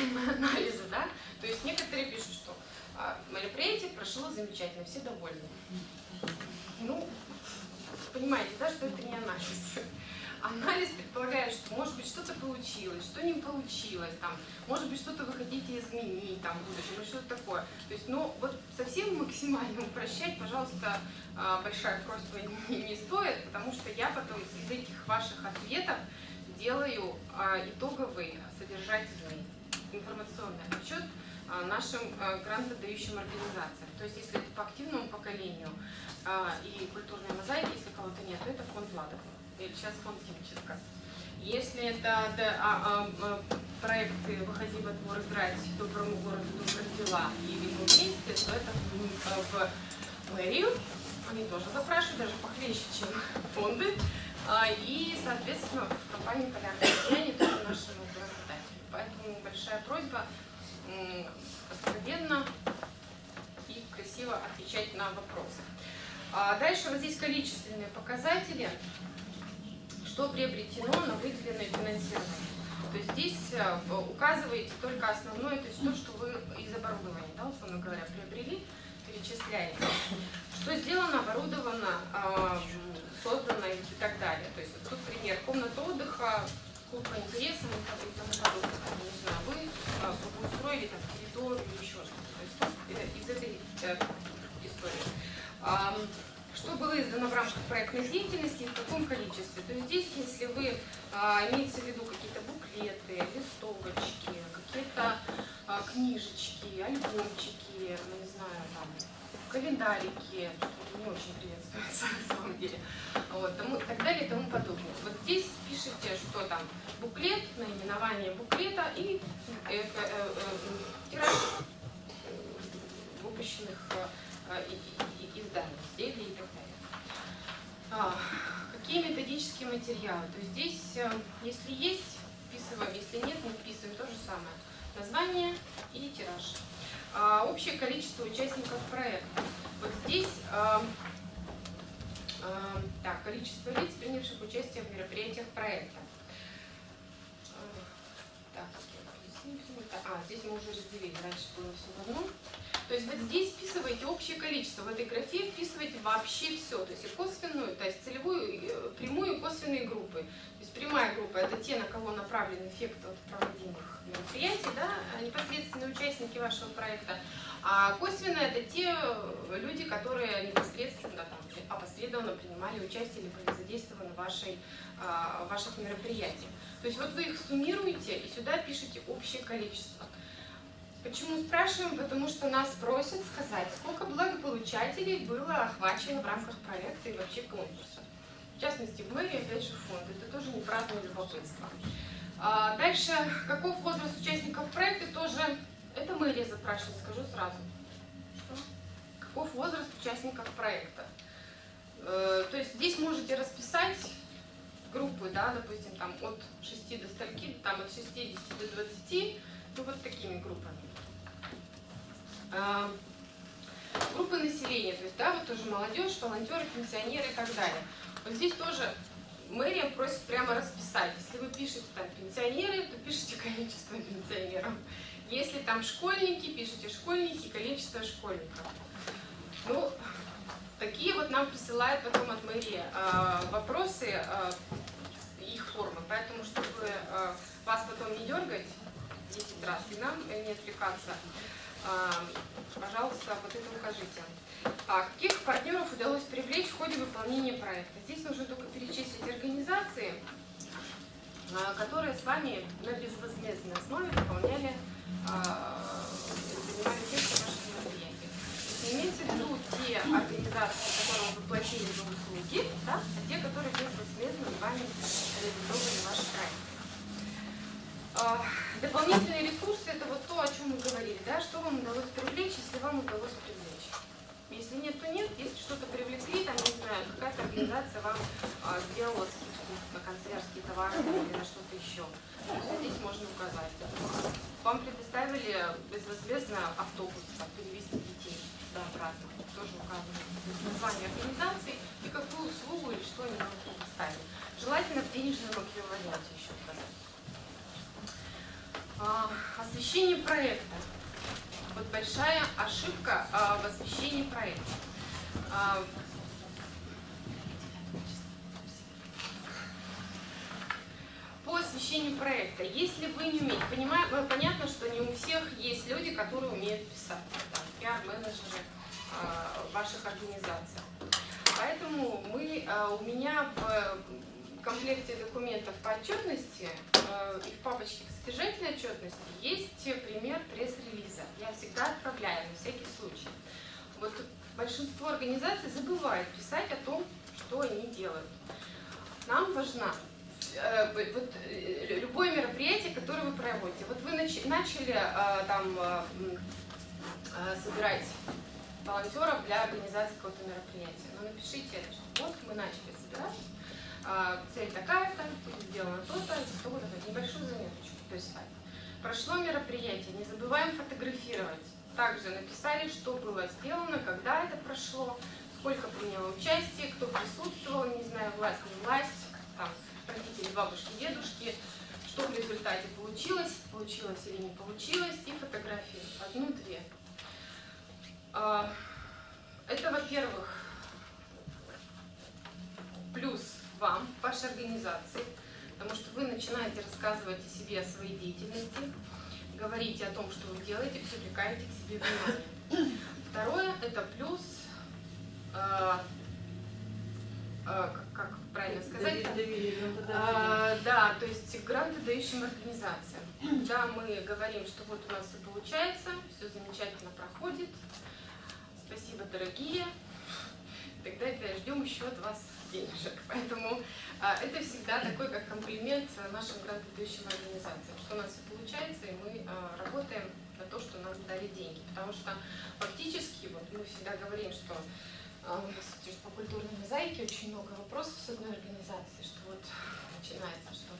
анализа, да, то есть некоторые пишут, что а, мероприятие прошло замечательно, все довольны. Ну, понимаете, да, что это не анализ. Анализ предполагает, что может быть что-то получилось, что не получилось, там, может быть что-то вы хотите изменить там, в будущем, что-то такое. То есть, ну, вот совсем максимально упрощать, пожалуйста, а, большая просьба не, не стоит, потому что я потом из этих ваших ответов делаю а, итоговый содержательный информационный отчет а, нашим грантодающим организациям. То есть, если это по активному поколению и культурной мозаики, если кого-то нет, то это фонд Ладова или сейчас фонд Тимченко. Если это да, а, а, проекты «Выходи во двор играть», «Доброму городу добрых дела» и «Видим вместе», то это в мэрию. Они тоже запрашивают, даже похлеще, чем фонды. А, и, соответственно, в компании «Полярное сияние» тоже наши работодатели. Поэтому большая просьба откровенно и красиво отвечать на вопросы. Дальше вот здесь количественные показатели что приобретено на выделенное финансирование. То есть здесь э, указываете только основное, то есть то, что вы из оборудования, да, условно говоря, приобрели, перечисляете. Что сделано, оборудовано, а, создано и так далее. То есть вот тут пример, комната отдыха, клуб по интересам и тому подобное. Не знаю, вы а, устроили там территорию или еще что-то. То есть из этой э, истории издано в рамках проектной деятельности и в каком количестве. То есть здесь, если вы а, имеете в виду какие-то буклеты, листовочки, какие-то а, книжечки, альбомчики, ну, не знаю, там, календарики, не очень приветствуется на самом деле, вот, тому, так далее и тому подобное. Вот здесь пишите, что там буклет, наименование буклета и э, э, э, э, тираж выпущенных э, изданий, изделий и так далее. А, какие материалы? То здесь, э, если есть, вписываем, если нет, не вписываем, то же самое. Название и тираж. А, общее количество участников проекта. Вот здесь а, а, так, количество лиц, принявших участие в мероприятиях проекта. Так, а, здесь мы уже разделили, раньше было все в одном. То есть вот здесь вписываете общее количество, в этой графе вписываете вообще все, то есть и косвенную, то есть целевую, э, прямую и косвенные группы. То есть прямая группа это те, на кого направлен эффект от проводимых мероприятий, да, а непосредственные участники вашего проекта. А косвенно это те люди, которые непосредственно, там, опосредованно принимали участие или были задействованы в вашей, а, ваших мероприятиях. То есть вот вы их суммируете и сюда пишете общее количество. Почему спрашиваем? Потому что нас просят сказать, сколько благополучателей было охвачено в рамках проекта и вообще конкурса. В частности, в мэрии, опять же, фонд. Это тоже не праздное любопытство. А дальше, каков возраст участников проекта, тоже это мэрия запрашивает, скажу сразу. Каков возраст участников проекта? Э, то есть здесь можете расписать группы, да, допустим, там от 6 до стольки, там от 60 до 20, ну вот такими группами. А, группы населения, то есть, да, вот тоже молодежь, волонтеры, пенсионеры и так далее. Вот здесь тоже мэрия просит прямо расписать. Если вы пишете там пенсионеры, то пишите количество пенсионеров. Если там школьники, пишите школьники, количество школьников. Ну, такие вот нам присылают потом от мэрии э, вопросы, э, их формы. Поэтому, чтобы э, вас потом не дергать 10 раз и нам не отвлекаться, а, пожалуйста, вот это укажите. А каких партнеров удалось привлечь в ходе выполнения проекта? Здесь нужно только перечислить организации, а, которые с вами на безвозмездной основе выполняли, а, занимали текст ваших мероприятий. Имеется в виду те организации, которым вы платили за услуги, да, а те, которые безвозмездно с вами проект. Дополнительные ресурсы – это вот то, о чем мы говорили, да, что вам удалось привлечь, если вам удалось привлечь. Если нет, то нет. Если что-то привлекли, там, не знаю, какая-то организация вам а, сделала скидку на канцелярские товары или на что-то еще. здесь можно указать. Вам предоставили безвозмездно автобус, там, перевести детей да, обратно. Тоже указано. Название организации и какую услугу или что они вам предоставили. Желательно в денежном эквиваленте еще указать. А, освещение проекта. Вот большая ошибка а, в освещении проекта. А, по освещению проекта. Если вы не умеете, понимаю, э, понятно, что не у всех есть люди, которые умеют писать, пиар-менеджеры ваших организаций. Поэтому мы, у меня в комплекте документов по отчетности э, и в папочке к содержательной отчетности есть пример пресс-релиза. Я всегда отправляю на всякий случай. Вот большинство организаций забывает писать о том, что они делают. Нам важна Э, вот, э, любое мероприятие, которое вы проводите, вот вы начали там собирать волонтеров для организации какого-то мероприятия. Но ну, напишите что вот мы начали собирать, цель такая-то, сделано то-то, то-то, небольшую заметочку, так. Прошло мероприятие, не забываем фотографировать. Также написали, что было сделано, когда это прошло, сколько приняло участие, кто присутствовал, не знаю, власть, не власть, там, родители, бабушки, дедушки, что в результате получилось, получилось или не получилось, и фотографии, одну-две. А, это, во-первых, плюс вам, вашей организации, потому что вы начинаете рассказывать о себе, о своей деятельности, говорите о том, что вы делаете, привлекаете к себе внимание. Второе, это плюс а, а, как правильно сказать? А, да, то есть грантодающим организациям. Да, мы говорим, что вот у нас все получается, все замечательно проходит, спасибо, дорогие, тогда это ждем еще от вас денежек. Поэтому а, это всегда такой как комплимент нашим грантодающим организациям, что у нас все получается, и мы а, работаем на то, что нам дали деньги. Потому что фактически, вот мы всегда говорим, что а по культурной мозаике очень много вопросов с одной организации, что вот начинается, что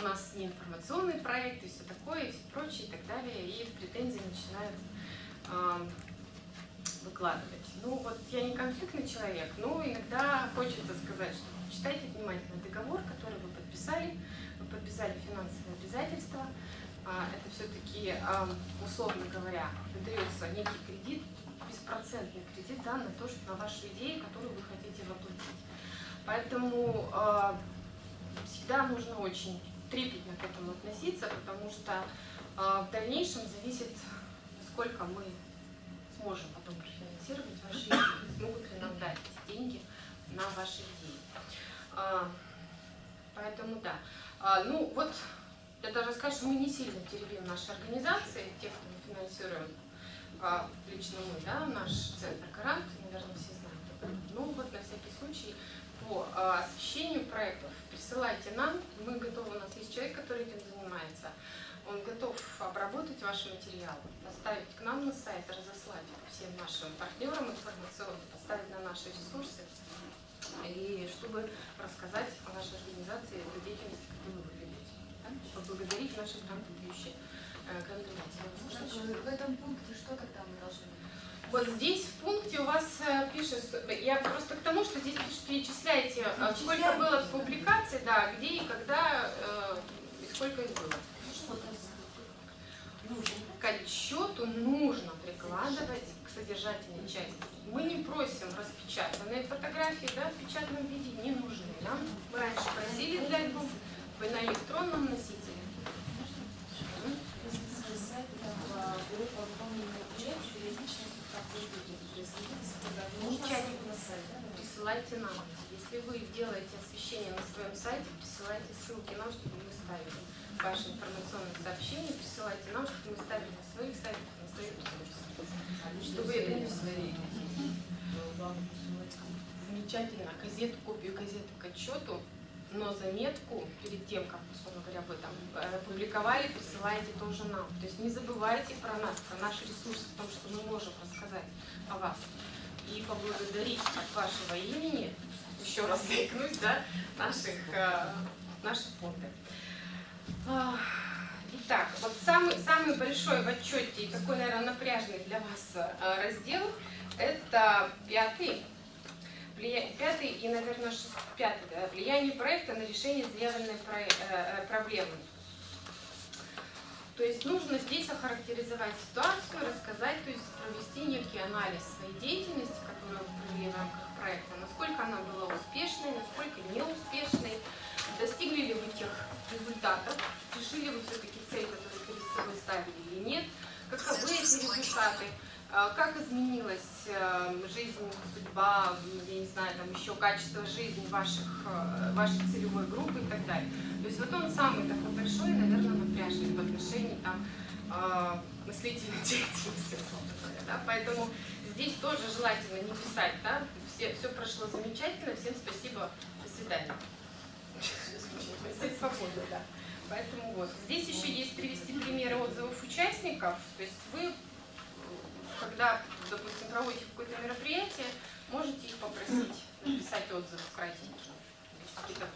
у нас не информационный проект и все такое, и все прочее, и так далее, и претензии начинают выкладывать. Ну вот я не конфликтный человек, но иногда хочется сказать, что читайте внимательно договор, который вы подписали, вы подписали финансовые обязательства, а, это все-таки, условно говоря, выдается некий кредит беспроцентный кредит да, на то, что на вашу идею, которую вы хотите воплотить. Поэтому э, всегда нужно очень трепетно к этому относиться, потому что э, в дальнейшем зависит, сколько мы сможем потом профинансировать ваши идеи, смогут ли нам дать эти деньги на ваши идеи. Э, поэтому да. Э, ну вот, я даже скажу, что мы не сильно теребим наши организации, тех, кто мы финансируем а, лично мы, да, наш центр Гарант, наверное, все знают. Ну вот на всякий случай по а, освещению проектов присылайте нам, мы готовы, у нас есть человек, который этим занимается, обработать ваши материалы, поставить к нам на сайт, разослать всем нашим партнерам информационным, поставить на наши ресурсы, и чтобы рассказать о нашей организации, о деятельности, которую вы ведете. Да? Поблагодарить наших грантодающих в этом пункте что тогда мы должны вот здесь в пункте у вас э, пишет, я просто к тому, что здесь перечисляете, э, сколько было публикаций, да, где и когда, э, и сколько их было. К отчету нужно прикладывать к содержательной части. Мы не просим распечатанные фотографии, да, в печатном виде не нужны нам. Мы раньше просили для альбома, вы на электронном носителе Присылайте нам. Если вы делаете освещение на своем сайте, присылайте ссылки нам, чтобы мы ставили ваши информационные сообщения, присылайте нам, чтобы мы ставили на своих сайтах, на своих ресурсах. Чтобы это не Замечательно. Газету, копию газеты к отчету но заметку перед тем, как, условно говоря, вы там э, публиковали, присылаете тоже нам. То есть не забывайте про нас, про наши ресурсы, о том, что мы можем рассказать о вас. И поблагодарить от вашего имени, еще раз заикнусь, да, наших, э, наших фонды. Итак, вот самый, самый большой в отчете и такой, наверное, напряжный для вас э, раздел – это пятый пятый и, наверное, шест... пятый, да, влияние проекта на решение заявленной про... э, проблемы. То есть нужно здесь охарактеризовать ситуацию, рассказать, то есть провести некий анализ своей деятельности, которую вы провели в рамках проекта, насколько она была успешной, насколько неуспешной, достигли ли вы тех результатов, решили вы все-таки цель, которую перед собой ставили или нет, каковы эти результаты, а, как изменилась э, жизнь, судьба, я не знаю, там еще качество жизни ваших, э, вашей целевой группы и так далее. То есть вот он самый такой большой, наверное, напряжный в отношении там э, мыслительной деятельности, условно говоря. Да? Поэтому здесь тоже желательно не писать, да, все, все прошло замечательно, всем спасибо, до свидания. Свободы, да. Поэтому вот. Здесь еще есть привести примеры отзывов участников. То есть вы когда, допустим, проводите какое-то мероприятие, можете их попросить написать отзывы кратенькие, какие-то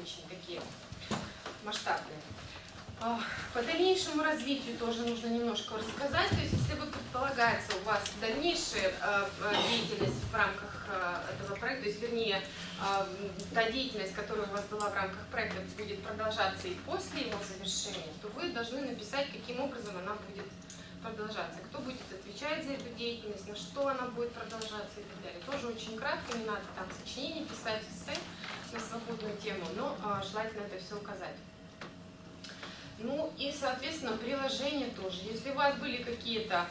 очень такие масштабные. По дальнейшему развитию тоже нужно немножко рассказать. То есть, если вы предполагается у вас дальнейшая э, э, деятельность в рамках э, этого проекта, то есть, вернее, та деятельность, которая у вас была в рамках проекта, будет продолжаться и после его завершения, то вы должны написать, каким образом она будет продолжаться, кто будет отвечать за эту деятельность, на что она будет продолжаться и так далее. Тоже очень кратко, не надо там сочинение писать, эссе на свободную тему, но желательно это все указать. Ну и, соответственно, приложение тоже. Если у вас были какие-то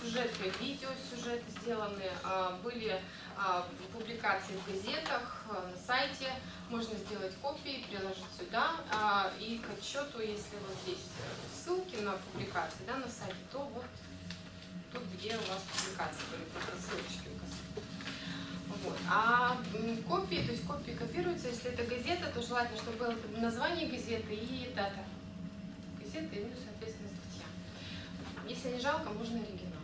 сюжеты, видео сюжеты сделаны, а, были а, публикации в газетах, а, на сайте, можно сделать копии, приложить сюда. И к отчету, если вот здесь ссылки на публикации да, на сайте, то вот тут, где у вас публикации были, просто ссылочки указаны. Вот. А копии, то есть копии копируются, если это газета, то желательно, чтобы было название газеты и дата газеты, ну, соответственно, статья. Если не жалко, можно оригинал.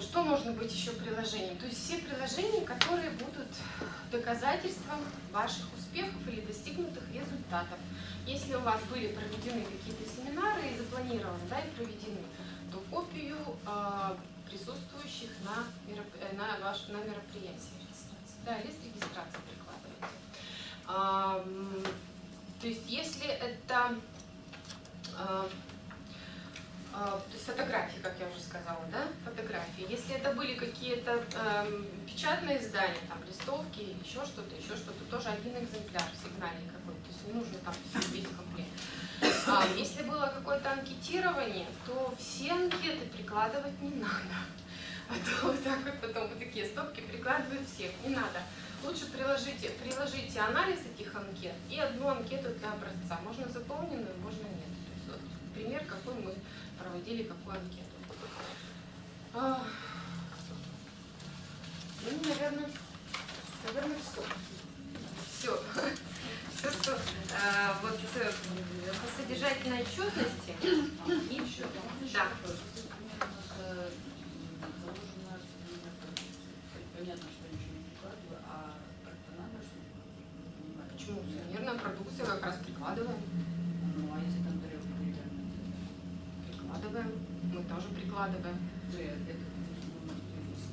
Что можно быть еще приложением? То есть все приложения, которые будут доказательством ваших успехов или достигнутых результатов. Если у вас были проведены какие-то семинары и запланированы, да, и проведены, то копию э, присутствующих на, мероп... Э, на, ваш... на мероприятии. Да, лист регистрации прикладываете. А, то есть если это а, а, то есть фотографии, как я уже сказала, да, фотографии. Если это были какие-то э, печатные издания, там листовки еще что-то, еще что-то, тоже один экземпляр сигнальный какой-то, то есть не нужно там весь комплект. А если было какое-то анкетирование, то все анкеты прикладывать не надо. А то вот так вот потом вот такие стопки прикладывают всех, не надо. Лучше приложите, приложите анализ этих анкет и одну анкету для образца. Можно заполненную, можно нет. Пример, какой мы проводили какую анкету. А, ну, наверное, наверное. Все. Все, что а, вот э, по содержательной отчетности и еще. Да. Понятно, что ничего не прикладываю, а как-то надо, чтобы Почему? Сувенирная продукция как раз прикладываем. Ну, а если там тарелка деревянная? Прикладываем. Мы тоже прикладываем. Ну, я- это, ну,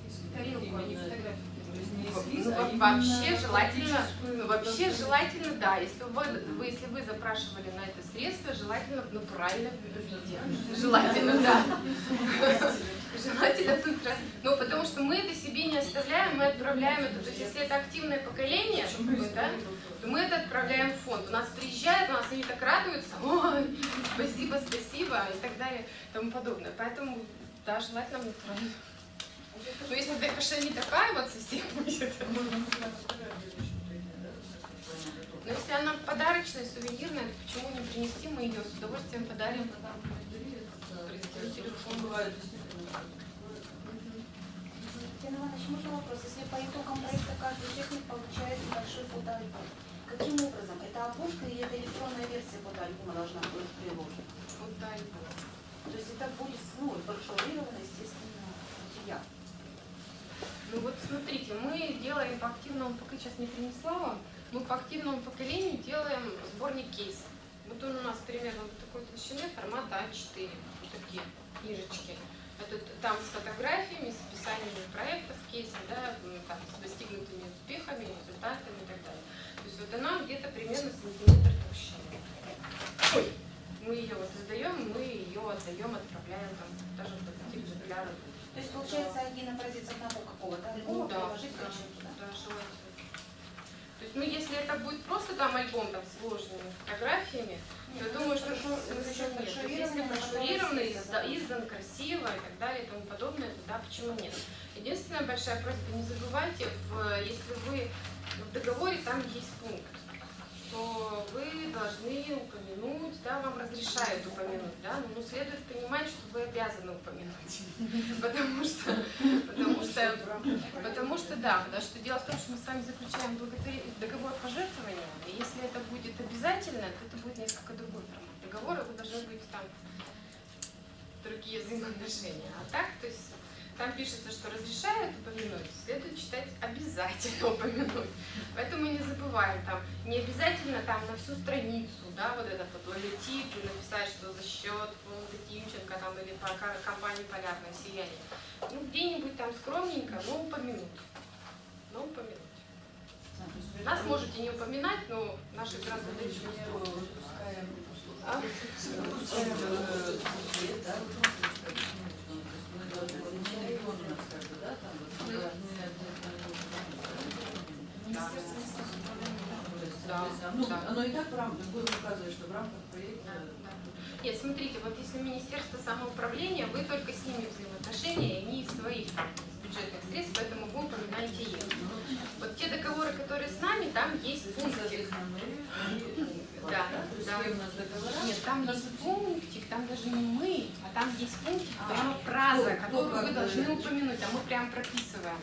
если- Тарелку, а не именно- фотографию. То есть не Ну, эскиз, ну, а во- именно вообще желательно, ну, вообще желательно, да, если вы, вы, если вы запрашивали на это средство, желательно в натуральном виде. Желательно, да. Желательно тут, ну, потому что мы это себе не оставляем, мы отправляем это, то есть если это активное поколение, да, то мы это отправляем в фонд. У нас приезжают, у нас они так радуются, ой, спасибо, спасибо, и так далее, и тому подобное. Поэтому, да, желательно в натуральном. Но если ДКШ не такая вот совсем будет, но если она подарочная, сувенирная, то почему не принести, мы ее с удовольствием подарим. Телефон бывает действительно. Татьяна Иванович, можно вопрос? Если по итогам проекта каждый участник получает небольшой фотоальбом, каким образом? Это обложка или это электронная версия фотоальбома должна быть приложена? Бог. То есть это будет ну, большоурированный, естественно, материал. Ну вот смотрите, мы делаем по активному, пока сейчас не принесла вам, мы по активному поколению делаем сборник кейсов. Вот он у нас примерно вот такой толщины, формата А4, вот такие книжечки. Это там с фотографиями, с описаниями проектов, кейсов, да, м, там, с достигнутыми успехами, результатами и так далее. То есть вот она где-то примерно сантиметр толщины. Мы ее вот издаем, мы ее отдаем, отправляем там даже в для То есть получается один образец одного какого-то альбома Ну да, приложить к да, отчету, да? да, желательно. То есть, ну, если это будет просто там альбом там, с сложными фотографиями, то я думаю, что ну, нет. То есть, если брошюрированный, изда- издан красиво и так далее и тому подобное, то да, почему нет. Единственная большая просьба, не забывайте, в, если вы в договоре там есть пункт, что вы должны упомянуть, да, вам разрешают упомянуть, да, но следует понимать, что вы обязаны упомянуть. Потому что, потому что, потому что, да, потому что дело в том, что мы с вами заключаем договор пожертвования, и если это будет обязательно, то это будет несколько другой формат договора, вы должны быть там другие взаимоотношения. А так, то есть там пишется, что разрешают упомянуть, следует читать обязательно упомянуть. Поэтому не забываем, там не обязательно там на всю страницу, да, вот этот вот логотип и написать, что за счет фонда Тимченко там или по компании Полярное сияние. Ну, где-нибудь там скромненько, но упомянуть. Но упомянуть. Нас можете не упоминать, но наши еще не Выпускаем А? ну, не как бы, да, там вот, Министерство. Да, Ну, да. оно и так в рамках, будем указывать, что в рамках проекта Нет, смотрите, вот если Министерство самоуправления, вы только с ними взаимоотношения, и они из своих бюджетных средств, поэтому вы упоминаете их. Вот те договоры, которые с нами, там есть пунктик. Да, да. Нет, там есть пунктик, там даже не мы, а там есть пунктик, прямо фраза, которую вы должны упомянуть, а мы прям прописываем.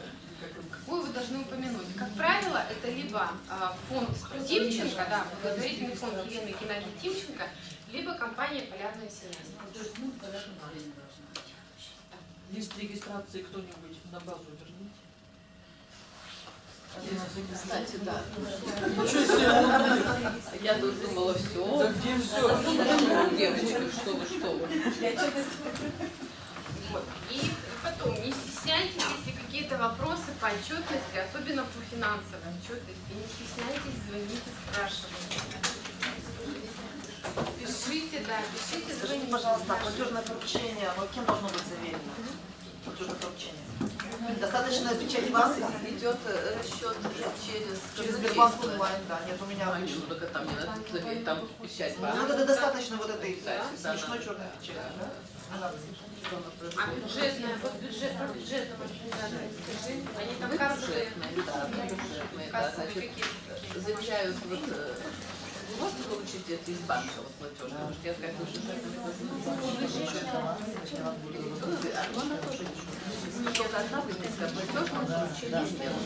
Какую вы должны упомянуть? Как правило, это либо а, фонд Тимченко, да, благотворительный фонд Елены Геннадьевны Тимченко, либо компания сияние. То есть, ну. Лист регистрации кто-нибудь на базу верните. Кстати, да. Ничего себе! Я тут думала, Да все. где все? Девочки, что вы, что вы. Вот. И потом, не стесняйтесь, если какие-то вопросы по отчетности, особенно по финансовой отчетности, не стесняйтесь, звоните, спрашивайте. Пишите, да, пишите, Скажите, звоните. пожалуйста, платежное поручение, оно кем должно быть заверено? Платежное поручение. Достаточно печать вас Идет э, расчет через через Сбербанк онлайн, да, нет у меня. А, ну, только там не надо там печать Ну, это достаточно вот этой смешной да. черной печати, да? А бюджетная, вот бюджет, по бюджетным организациям, скажи, они там каждые, бюджетные, да, бюджетные, да, значит, заверяют вот вы можете получить это из банка, вот платеж, потому что я как бы бюджетными А она тоже не должна быть поручение сделано.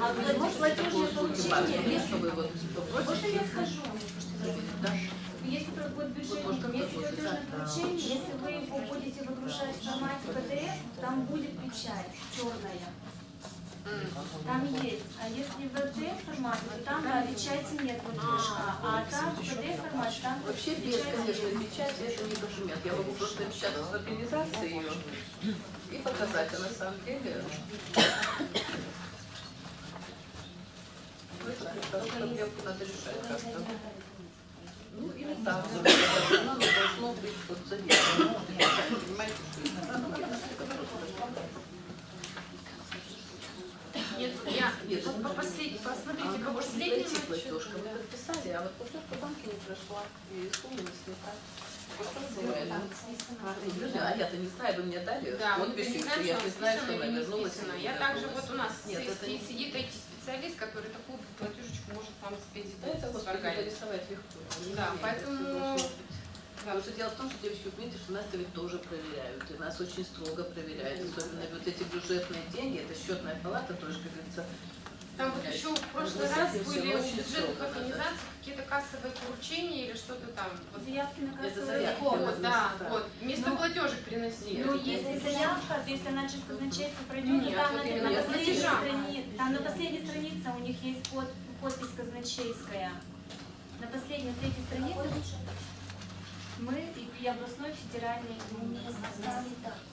А вот платежное поручение, Если вы вот можно попросите, я скажу? да, Если можно если платежное поручение, если вы его будете выгружать в формате PDF, там будет печать черная. Там есть. А если в PDF формате, то там да, печати нет выдержка. А там в PDF формате там Вообще без, конечно, печати это не документ. Я могу просто печатать в организации ее и показать, а на самом деле ну, это эту проблемку надо решать как-то. Ну, или так, оно должно быть вот заведено. Понимаете, Нет, я, Нет, вот по последней, посмотрите, по А пройти отчету. платежка, мы подписали, а вот платежка в банке не прошла, и исполнилась не так. Вот ну, Подожди, а я-то не знаю, вы мне дали Да, и знаем, я не знаю, что она вернулась. Я также вот у нас сидит IT-специалист, который такую платежечку может вам спеть Да, это вот нарисовать легко. Да, поэтому- Потому что дело в том, что девочки, вы понимаете, что нас это ведь тоже проверяют, и нас очень строго проверяют, особенно вот эти бюджетные деньги, это счетная палата тоже, как говорится, Там вот еще в прошлый раз были у бюджетных организаций какие-то кассовые поручения или что-то там. Вот, Заявки на сбор. вот, да, вот. Вместо Ну, платежек приносили. Ну, если заявка, то если она через казначейство пройдет, Нет, то там вот на, на последней странице, там на последней странице у них есть под, подпись казначейская. На последней третьей странице мы и, областной федеральный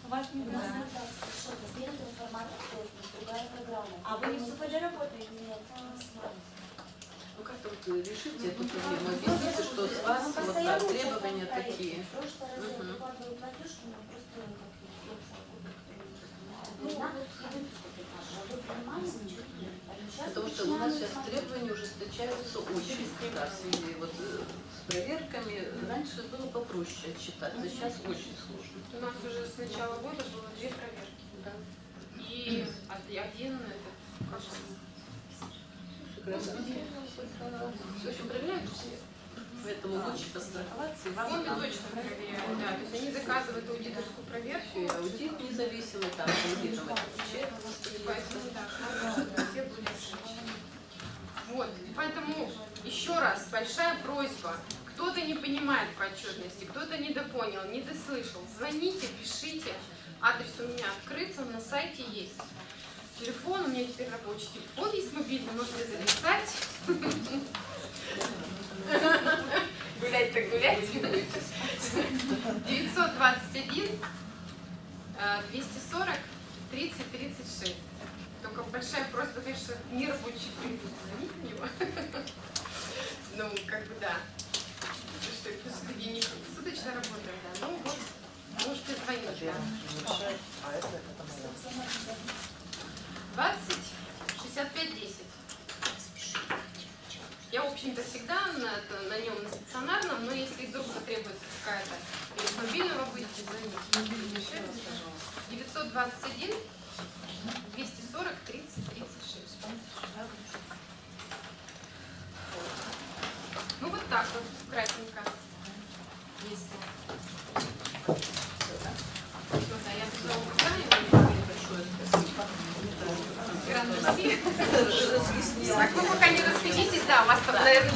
У вас не красно? А вы не в СУПД работаете? э, решите эту проблему, объясните, что с вас вот так, требования такие. В прошлый раз я выкладываю платеж, меня просто ну, нет. Потому что у нас сейчас требования ужесточаются очень да, в связи вот э, проверками. Раньше было попроще отчитаться, сейчас очень сложно. У нас уже с начала года было две проверки. Да. И од- один этот, кажется, В общем, проверяют все. Поэтому лучше постраховаться фонды точно проверяют, да. То есть они заказывают аудиторскую проверку. и аудит независимый, там аудитом это. Поэтому, да, да, все будут решать. Вот, поэтому еще раз большая просьба. Кто-то не понимает по отчетности, кто-то недопонял, недослышал. Звоните, пишите. Адрес у меня открыт, он на сайте есть. Телефон, у меня теперь рабочий телефон есть мобильный, можете записать. Гулять так гулять. 921 э, 240 30 36. Только большая просьба, конечно, не рабочий период. Звонить на него. Ну, как бы да. Что это все-таки не суточно работаем, да. Ну вот, можете звонить. да. 20 65 10. Я, в общем-то, всегда на, это- на нем на стационарном, но если вдруг потребуется какая-то из мобильного будете звонить. Мобильный дешевле, пожалуйста. 921 240 30 36. Ну вот так вот, кратенько. Если. Я туда указаю. Большое спасибо. Гран-мерси. Так, вы пока не расходитесь, да, у вас там, наверное,